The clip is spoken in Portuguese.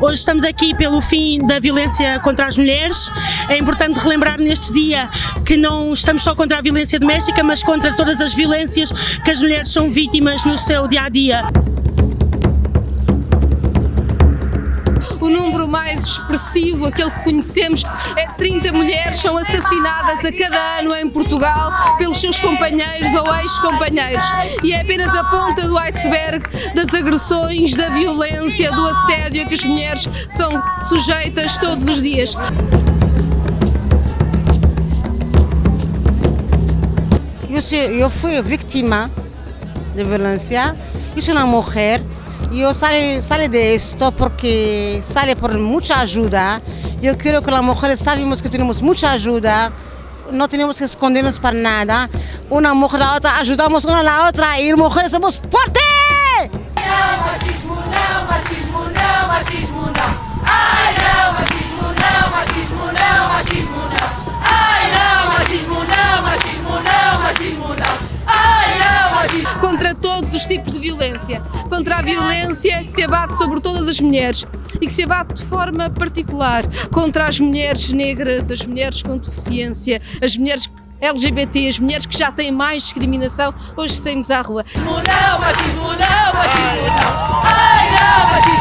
hoje estamos aqui pelo fim da violência contra as mulheres. É importante relembrar neste dia que não estamos só contra a violência doméstica, mas contra todas as violências que as mulheres são vítimas no seu dia a dia. Mais expressivo, aquele que conhecemos, é 30 mulheres são assassinadas a cada ano em Portugal pelos seus companheiros ou ex-companheiros. E é apenas a ponta do iceberg das agressões, da violência, do assédio a que as mulheres são sujeitas todos os dias. Eu, fui vítima de violência, eu sou uma Yo sale, sale de esto porque sale por mucha ayuda. Yo creo que las mujeres sabemos que tenemos mucha ayuda, no tenemos que escondernos para nada. Una mujer a la otra, ayudamos una a la otra y mujeres somos fuertes. Contra todos os tipos de violência contra a violência que se abate sobre todas as mulheres e que se abate de forma particular contra as mulheres negras, as mulheres com deficiência, as mulheres LGBT, as mulheres que já têm mais discriminação, hoje saímos à rua. Não, machismo não, machismo não. Ai não, machismo